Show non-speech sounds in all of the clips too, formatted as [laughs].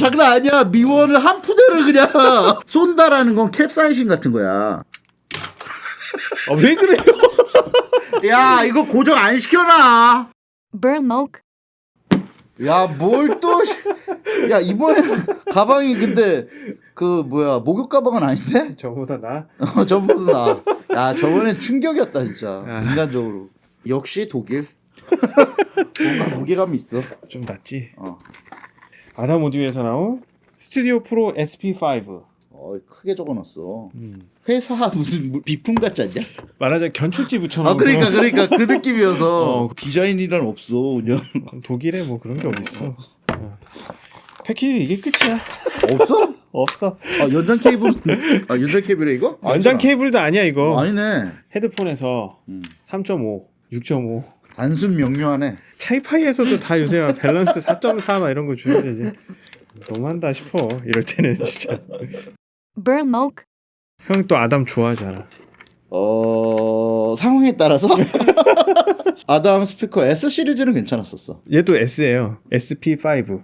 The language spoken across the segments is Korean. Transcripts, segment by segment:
장난 아니야 미원을 한 푸대를 그냥 [laughs] 쏜다라는 건 캡사이신 같은 거야 아, 왜 그래요? [laughs] 야 이거 고정 안 시켜놔 Burmok, 야 뭘 또 야 이번에 가방이 근데 그 뭐야 목욕 가방은 아닌데 저보다 나. [laughs] 어, 저번보다 나야 저번엔 충격이었다 진짜 아. 인간적으로 역시 독일 뭔가 무게감이 있어 좀 낫지. 어. 아담 오디오에서 나온 스튜디오 프로 SP5. 어 크게 적어놨어 음. 회사 무슨 무- 비품 같지 않냐 말하자면 견출지 붙여놓은 아 그러니까 그러니까 그 느낌이어서 [laughs] 어. 디자인이란 없어 그냥 독일에 뭐 그런 게 어딨어. 어. 패키지 이게 끝이야. 없어? 없어. 아 연장 케이블 아 연장 케이블에 이거? 연장 아니잖아. 케이블도 아니야 이거. 어, 아니네 헤드폰에서 음. 3.5, 6.5. 단순 명료하네 차이파이에서도 다 요새 막 밸런스 [laughs] 4.4막 이런 거 주는데 이제 너무한다 싶어. 이럴 때는 진짜. Burmok, 형또 아담 좋아하잖아. 어 상황에 따라서 [laughs] 아담 스피커 S 시리즈는 괜찮았었어 얘도 S예요. SP5.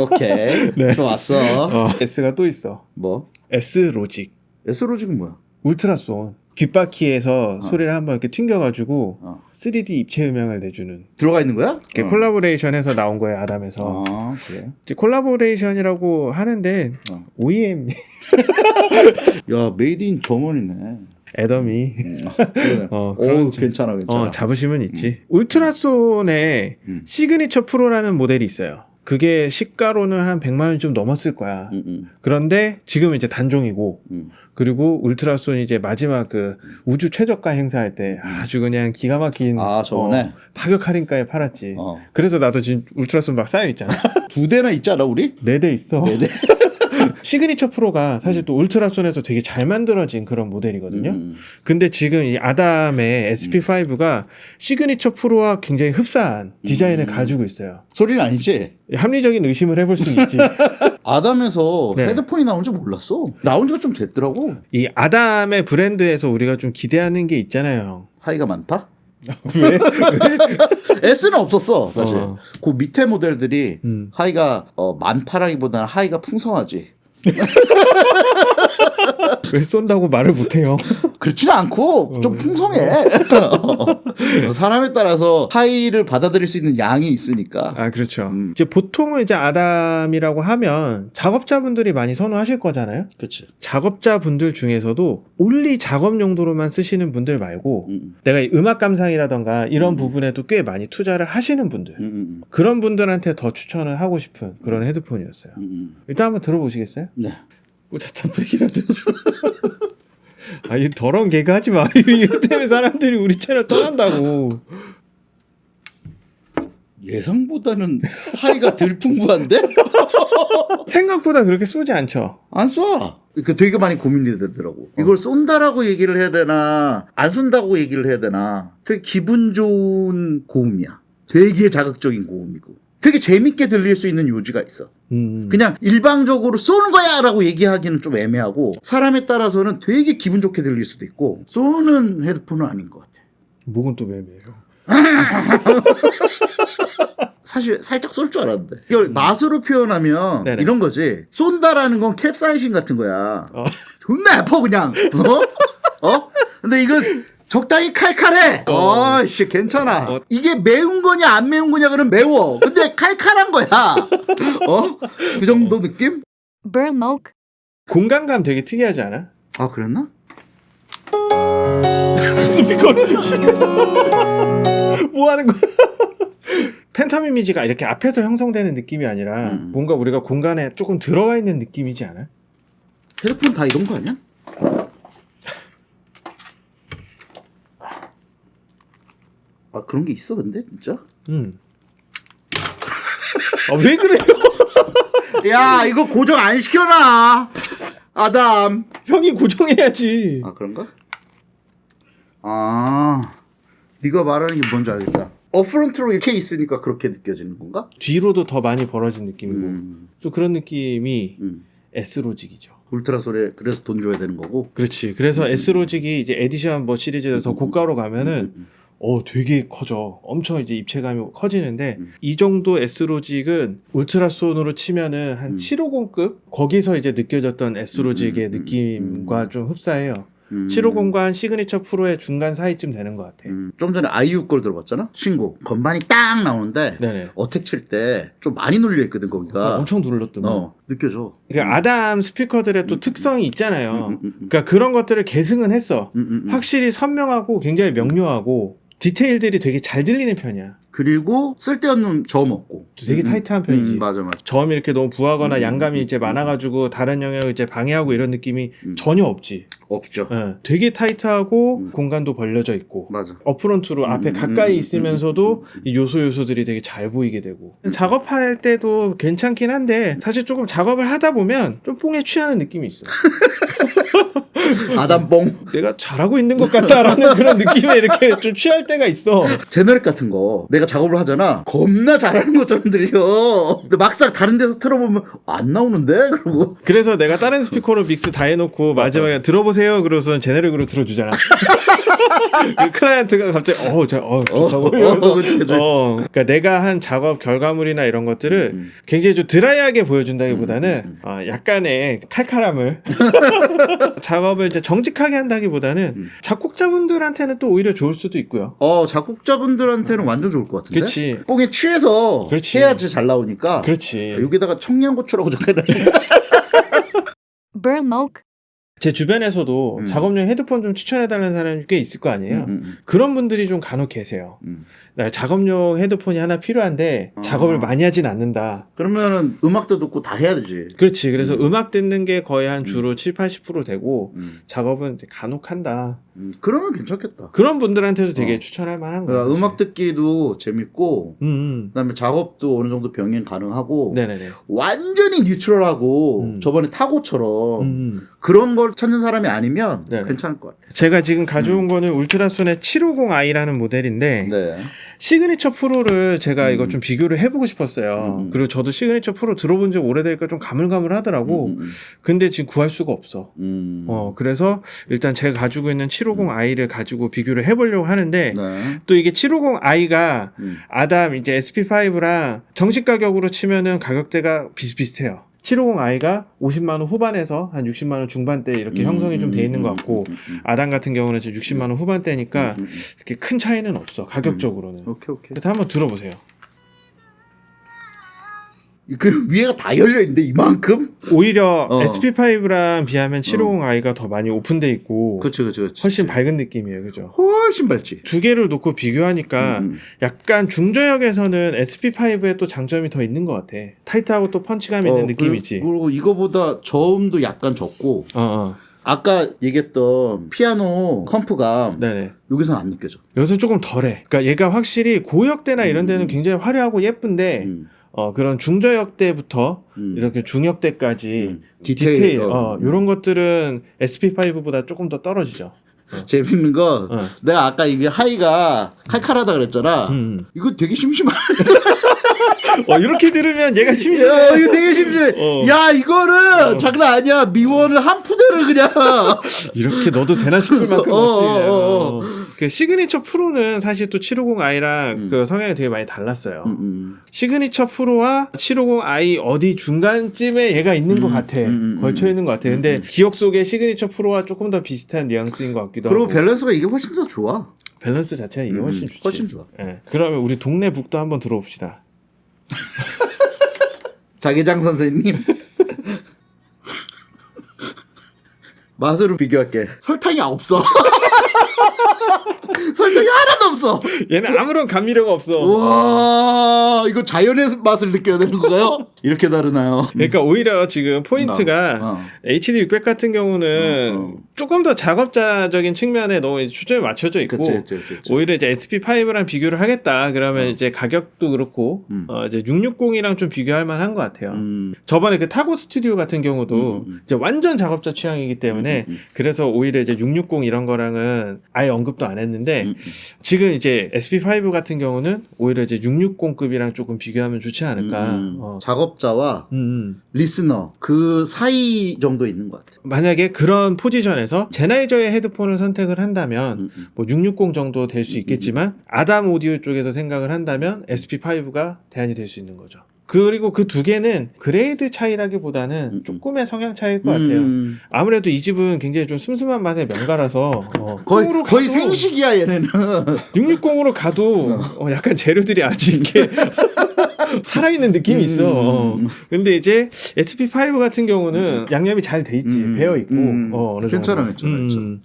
오케이 [laughs] 네. 좋았어 어. S가 또 있어. 뭐 S 로직. S 로직은 뭐야 울트라손. 귓바퀴에서 소리를 한번 이렇게 튕겨가지고 어. 3D 입체 음향을 내주는 들어가 있는 거야? 이렇게 어. 콜라보레이션해서 나온 거예요 아담에서 아 그래 이제 콜라보레이션이라고 하는데 어. OEM [laughs] 야 made in Germany네 애덤이 그래. [laughs] 어, 오 그런 좀- 괜찮아 괜찮아 어, 잡으시면 있지 울트라손에 음. 시그니처 프로라는 모델이 있어요 그게 시가로는 한 100만 원이 좀 넘었을 거야. 음, 음, 그런데 지금은 이제 단종이고 음. 그리고 울트라손이 이제 마지막 그 우주 최저가 행사할 때 아주 그냥 기가 막힌 아 저번에 어, 파격 할인가에 팔았지. 어. 그래서 나도 지금 울트라손 막 쌓여 있잖아. [laughs] 두 대나 있잖아 우리? 네 대 있어. 네 대. [laughs] 시그니처 프로가 사실 또 울트라손에서 되게 잘 만들어진 그런 모델이거든요. 음, 근데 지금 이 아담의 SP5가 시그니처 프로와 굉장히 흡사한 디자인을 음. 가지고 있어요. 소리는 아니지? 합리적인 의심을 해볼 수 있지. [laughs] 아담에서 네. 헤드폰이 나온 줄 몰랐어. 나온 지가 좀 됐더라고. 이 아담의 브랜드에서 우리가 좀 기대하는 게 있잖아요. high가 많다? [laughs] 왜? [laughs] S는 없었어 사실. 어. 그 밑에 모델들이 음. 하이가 어, 많다라기보다는 하이가 풍성하지 [laughs] 왜 쏜다고 말을 못해요? [laughs] 그렇지는 않고 좀 풍성해. 어, [laughs] 사람에 따라서 하이를 받아들일 수 있는 양이 있으니까. 아 그렇죠. 음. 이제 보통은 이제 아담이라고 하면 작업자분들이 많이 선호하실 거잖아요. 그치. 작업자분들 중에서도 올리 작업 용도로만 쓰시는 분들 말고 음, 내가 이 음악 감상이라던가 이런 부분에도 꽤 많이 투자를 하시는 분들. 음, 음, 그런 분들한테 더 추천을 하고 싶은 그런 헤드폰이었어요. 음, 음. 일단 한번 들어보시겠어요? 네 꽂았단 얘기라도 [laughs] 아이 더러운 개그 하지 마 [laughs] 이거 때문에 사람들이 우리 채널 떠난다고 예상보다는 하이가 덜 풍부한데? [laughs] 생각보다 그렇게 쏘지 않죠 안 쏴. 그 되게 많이 고민이 되더라고. 이걸 쏜다라고 얘기를 해야 되나, 안 쏜다고 얘기를 해야 되나. 되게 기분 좋은 고음이야. 되게 자극적인 고음이고. 되게 재밌게 들릴 수 있는 요지가 있어. 음. 그냥 일방적으로 쏘는 거야! 라고 얘기하기는 좀 애매하고, 사람에 따라서는 되게 기분 좋게 들릴 수도 있고, 쏘는 헤드폰은 아닌 것 같아. 목은 또 매매해요 [laughs] 사실 살짝 쏠 줄 알았는데. 이걸 맛으로 표현하면 음. 네네. 이런 거지. 쏜다라는 건 캡사이신 같은 거야. 어. 존나 아파 그냥. 어? 어? 근데 이건 적당히 칼칼해. 어, 씨 괜찮아. 어. 이게 매운 거냐 안 매운 거냐 그러면 매워. 근데 [laughs] 칼칼한 거야. 어? 그 정도 느낌? Burmok, 공간감 되게 특이하지 않아? 아 그랬나? [laughs] 스피커를 [laughs] 뭐 하는 거야? 팬텀 이미지가 이렇게 앞에서 형성되는 느낌이 아니라 음. 뭔가 우리가 공간에 조금 들어와 있는 느낌이지 않아? 헤드폰 다 이런 거 아니야? 아 그런 게 있어 근데 진짜? 음. 아, 왜 그래요? [laughs] 야 이거 고정 안 시켜놔. 아담. 형이 고정해야지. 아 그런가? 아 네가 말하는 게 뭔지 알겠다. upfront로 이렇게 있으니까 그렇게 느껴지는 건가? 뒤로도 더 많이 벌어진 느낌이고 음, 좀 그런 느낌이 음. S Logic이죠. 울트라손이 그래서 돈 줘야 되는 거고. 그렇지. 그래서 S 로직이 이제 에디션 뭐 시리즈에서 고가로 가면 음, 은 음. 어 되게 커져. 엄청 이제 입체감이 커지는데 음. 이 정도 S로직은 울트라손으로 치면은 한 음. 750급 거기서 이제 느껴졌던 S로직의 음, 음, 음, 느낌과 음. 좀 흡사해요. 음. 750과 시그니처 프로의 중간 사이쯤 되는 것 같아. 음, 좀 전에 아이유 걸 들어봤잖아. 신곡 건반이 딱 나오는데 네네. attack 칠 때 좀 많이 눌려 있거든 거기가. 엄청 눌렀더만. 어 느껴져. 그러니까 아담 스피커들의 또 음. 특성이 있잖아요. 음, 음, 음, 음. 그러니까 그런 것들을 계승은 했어. 음, 음, 음. 확실히 선명하고 굉장히 명료하고 디테일들이 되게 잘 들리는 편이야. 그리고 쓸데없는 저음 없고. 되게 음, 음. 타이트한 편이지. 음, 맞아 맞아. 저음이 이렇게 너무 부하거나 음, 양감이 음, 이제 음, 많아가지고 다른 영역을 이제 방해하고 이런 느낌이 음. 전혀 없지. 없죠. 예, 되게 타이트하고 음. 공간도 벌려져 있고 맞아. 어프런트로 앞에 음, 가까이 음, 있으면서도 음, 음, 음. 이 요소 요소들이 되게 잘 보이게 되고 음. 작업할 때도 괜찮긴 한데 사실 조금 작업을 하다 보면 좀 뽕에 취하는 느낌이 있어. [laughs] 아담뽕 내가 잘하고 있는 것 같다라는 그런 느낌에 이렇게 좀 취할 때가 있어. 제너릭 같은 거 내가 작업을 하잖아. 겁나 잘하는 것처럼 들려. 근데 막상 다른 데서 틀어보면 안 나오는데 그러고 그래서 내가 다른 스피커로 믹스 다 해놓고 마지막에 들어보세요. 그러고서 제네릭으로 들어주잖아. [laughs] 그 클라이언트가 갑자기 어, 저, 어, 좋다고 어, 이러면서 어, 그치, 그치. 어, 그러니까 내가 한 작업 결과물이나 이런 것들을 음. 굉장히 좀 드라이하게 보여준다기보다는 음, 음, 어, 약간의 칼칼함을 [laughs] 작업을 이제 정직하게 한다기보다는 음. 작곡자분들한테는 또 오히려 좋을 수도 있고요. 어 작곡자분들한테는 완전 좋을 것 같은데. 그치. 뽕에 취해서 그렇지. 해야지 잘 나오니까. 그렇지. 여기다가 청양고추라고. Burlmoke, 제 주변에서도 음. 작업용 헤드폰 좀 추천해달라는 사람이 꽤 있을 거 아니에요. 음, 음, 그런 분들이 좀 간혹 계세요. 음. 나 작업용 헤드폰이 하나 필요한데 어. 작업을 많이 하진 않는다. 그러면은 음악도 듣고 다 해야 되지. 그렇지. 그래서 음. 음. 악 듣는 게 거의 한 주로 7, 80% 되고 음, 작업은 간혹 한다. 음, 그러면 괜찮겠다. 그런 분들한테도 되게 어. 추천할 만한 그러니까 거예요. 음악 듣기도 재밌고 음, 음. 그다음에 작업도 어느 정도 병행 가능하고 네네네. 완전히 뉴트럴하고 음. 저번에 타고처럼 음. 그런 걸 찾는 사람이 아니면 네네. 괜찮을 것 같아. 제가 지금 가져온 거는 울트라손의 750i라는 모델인데 네. 시그니처 프로를 제가 이거 음. 좀 비교를 해보고 싶었어요. 음. 그리고 저도 시그니처 프로 들어본 지 오래되니까 좀 가물가물하더라고. 음, 음, 근데 지금 구할 수가 없어. 음. 어, 그래서 일단 제가 가지고 있는 750i를 가지고 비교를 해보려고 하는데 네. 또 이게 750i가 음. 아담 이제 SP5랑 정식 가격으로 치면은 가격대가 비슷비슷해요. 750i가 50만 원 후반에서 한 60만 원 중반대 이렇게 형성이 좀 돼 있는 것 같고 음, 음, 아담 같은 경우는 지금 60만 원 후반대니까 음, 음, 이렇게 큰 차이는 없어 가격적으로는. 음. 오케이 오케이. 그래서 한번 들어보세요. 그 위에가 다 열려 있는데 이만큼? 오히려 어. SP5랑 비하면 750i가 더 많이 오픈돼 있고 그렇지 그렇지. 훨씬 밝은 느낌이에요, 그죠? 훨씬 밝지. 두 개를 놓고 비교하니까 음, 음. 약간 중저역에서는 SP5에 또 장점이 더 있는 것 같아. 타이트하고 또 펀치감 있는 어, 느낌이지. 그, 그리고 이거보다 저음도 약간 적고 어, 어. 아까 얘기했던 피아노 컴프가 네네. 여기서는 안 느껴져. 여기서 조금 덜해. 그러니까 얘가 확실히 고역대나 이런 데는 음. 굉장히 화려하고 예쁜데 음, 어, 그런 중저역대부터 음. 이렇게 중역대까지 음. 디테일, 디테일, 어, 어. 이런 것들은 SP5보다 조금 더 떨어지죠. [laughs] 재밌는 거 어. 내가 아까 이게 하이가 칼칼하다 그랬잖아. 음. 이거 되게 심심하. [laughs] 어, 이렇게 들으면 얘가 심심해. 야 이거 되게 심심해. 어. 야 이거는 장난 아니야. 미원을 한 푸대를 그냥. [laughs] 이렇게 넣어도 되나 싶을 만큼 어. 어, 어, 어. 그 시그니처 프로는 사실 또 750i랑 음. 그 성향이 되게 많이 달랐어요. 음, 음. 시그니처 프로와 750i 어디 중간쯤에 얘가 있는 것 음, 같아. 음, 음, 걸쳐 있는 것 같아. 근데. 기억 속에 시그니처 프로와 조금 더 비슷한 뉘앙스인 것 같기도 그리고 하고. 밸런스가 이게 훨씬 더 좋아. 밸런스 자체가 이게 음, 훨씬 좋지. 훨씬 좋아. 예. 그러면 우리 동네 북도 한번 들어봅시다. [laughs] 자기장 선생님. [laughs] 맛으로 비교할게. 설탕이 없어. [laughs] 설탕이 하나도 없어. 얘는 아무런 감미료가 없어. 와 이거 자연의 맛을 느껴야 되는 건가요? 이렇게 다르나요? 그러니까 오히려 지금 포인트가 어, 어. HD 600 같은 경우는 어, 어. 조금 더 작업자적인 측면에 너무 초점이 맞춰져 있고 그치, 그치, 그치. 오히려 이제 SP5랑 비교를 하겠다 그러면 이제 가격도 그렇고 음. 어 이제 660이랑 좀 비교할 만한 것 같아요. 음, 저번에 그 타고 스튜디오 같은 경우도 음, 음. 이제 완전 작업자 취향이기 때문에 음, 음, 그래서 오히려 이제 660 이런 거랑은 아예 언급도 안 했는데 음, 음. 지금 이제 SP5 같은 경우는 오히려 이제 660급이랑 조금 비교하면 좋지 않을까. 음, 어. 작업 작업자와 음, 음. 리스너 그 사이 정도 있는 것 같아. 만약에 그런 포지션에 서 제나이저의 헤드폰을 선택을 한다면 음, 음. 뭐660 정도 될 수 있겠지만 아담 오디오 쪽에서 생각을 한다면 SP5가 대안이 될 수 있는 거죠. 그리고 그 두 개는 grade 차이라기보다는 음. 조금의 성향 차이일 것 같아요. 음. 아무래도 이 집은 굉장히 좀 슴슴한 맛의 명가라서 어, 거의 거의 생식이야 얘네는. 660으로 가도 [laughs] 어, 약간 재료들이 아직 이렇게 [laughs] 살아있는 느낌이 있어. 어. 음. 근데 이제 SP5 같은 경우는 양념이 잘 돼 있지, 음. 배어 있고. 음. 어, 어느 괜찮아. 괜찮아, 괜찮아.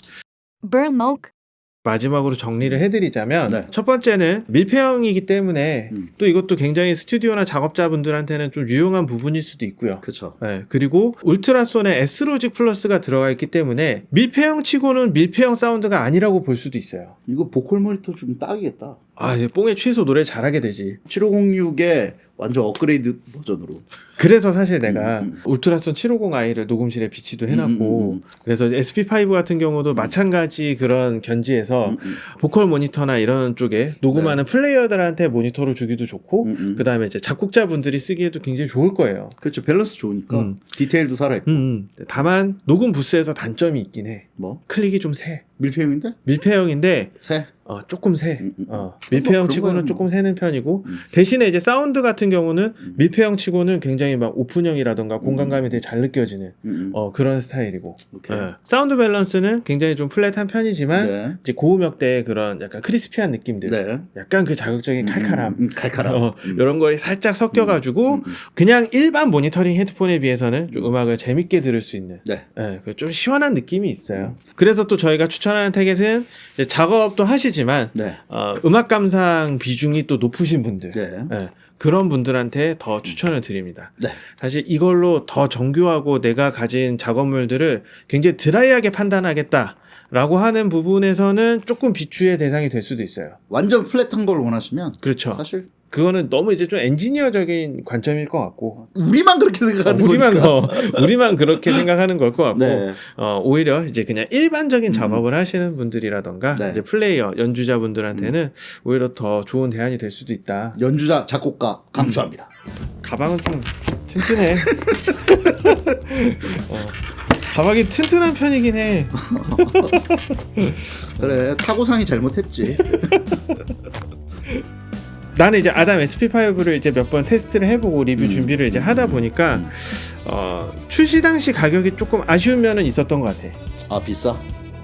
마지막으로 정리를 해드리자면 네. 첫 번째는 밀폐형이기 때문에 음. 또 이것도 굉장히 스튜디오나 작업자분들한테는 좀 유용한 부분일 수도 있고요. 그렇죠. 네, 그리고 울트라손에 S로직 플러스가 들어가 있기 때문에 밀폐형 치고는 밀폐형 사운드가 아니라고 볼 수도 있어요. 이거 보컬 모니터 좀 딱이겠다. 아, 이제 뽕에 취해서 노래 잘하게 되지. 7506의 완전 업그레이드 버전으로. 그래서 사실 내가 음, 음. 울트라손 750i를 녹음실에 비치도 해놨고 음, 음, 음. 그래서 SP5 같은 경우도 마찬가지 그런 견지에서 음, 음. 보컬 모니터나 이런 쪽에 녹음하는 플레이어들한테 모니터로 주기도 좋고 음, 음. 그 다음에 이제 작곡자분들이 쓰기에도 굉장히 좋을 거예요. 그렇죠. 밸런스 좋으니까 음. 디테일도 살아있고. 음, 음. 다만 녹음 부스에서 단점이 있긴 해. 뭐 클릭이 좀 새. 밀폐형인데 밀폐형인데 새. 어, 조금 새. 음, 음, 어, 뭐 밀폐형 치고는 조금 뭐. 새는 편이고 음. 대신에 이제 사운드 같은 경우는 음. 밀폐형 치고는 굉장히 막 오픈형이라던가 공간감이 되게 잘 느껴지는 음, 음. 어, 그런 스타일이고. 예. 사운드 밸런스는 굉장히 좀 플랫한 편이지만 네. 이제 고음역대의 그런 약간 crispy한 느낌들 네. 약간 그 자극적인 칼칼함 음, 음, 칼칼함. 어, 음. 이런 거에 살짝 섞여가지고 음, 음. 그냥 일반 모니터링 헤드폰에 비해서는 좀 음악을 재밌게 들을 수 있는 네. 예, 그좀 시원한 느낌이 있어요. 그래서 또 저희가 추천하는 타겟은 작업도 하시 지만 네. 어, 음악 감상 비중이 또 높으신 분들 네. 예, 그런 분들한테 더 추천을 드립니다. 네. 사실 이걸로 더 정교하고 내가 가진 작업물들을 굉장히 드라이하게 판단하겠다 라고 하는 부분에서는 조금 비추의 대상이 될 수도 있어요. 완전 플랫한 걸 원하시면 그렇죠. 사실 그거는 너무 이제 좀 엔지니어적인 관점일 것 같고 우리만 그렇게 생각하는 우리만 거니까. 어, 우리만 그렇게 생각하는 걸 것 같고 네. 어, 오히려 이제 그냥 일반적인 작업을 하시는 분들이라던가 네. 이제 플레이어 연주자분들한테는 오히려 더 좋은 대안이 될 수도 있다. 연주자 작곡가 강추합니다. 가방은 좀 튼튼해. [laughs] 어, 가방이 튼튼한 편이긴 해. [laughs] 그래 타고상이 잘못했지. [laughs] 나는 이제 아담 SP5를 이제 몇 번 테스트를 해보고 리뷰 음. 준비를 이제 하다 보니까 음. 어, 출시 당시 가격이 조금 아쉬운 면은 있었던 것 같아. 아 비싸.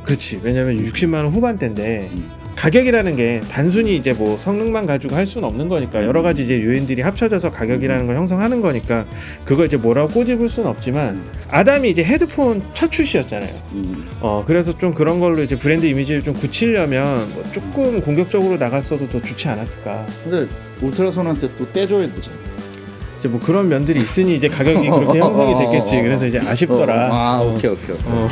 그렇지. 왜냐면 60만 원 후반대인데 음. 가격이라는 게 단순히 이제 뭐 성능만 가지고 할 수는 없는 거니까 여러 가지 이제 요인들이 합쳐져서 가격이라는 걸 형성하는 거니까 그걸 이제 뭐라고 꼬집을 수는 없지만 아담이 이제 헤드폰 첫 출시였잖아요. 음. 어 그래서 좀 그런 걸로 이제 브랜드 이미지를 좀 굳히려면 뭐 조금 공격적으로 나갔어도 더 좋지 않았을까. 근데 울트라손한테 또 떼줘야 되잖아. 이제 뭐 그런 면들이 있으니 이제 가격이 그렇게 [laughs] 형성이 됐겠지. 그래서 이제 아쉽더라. 어, 아 어. 오케이 오케이 오케이. 어.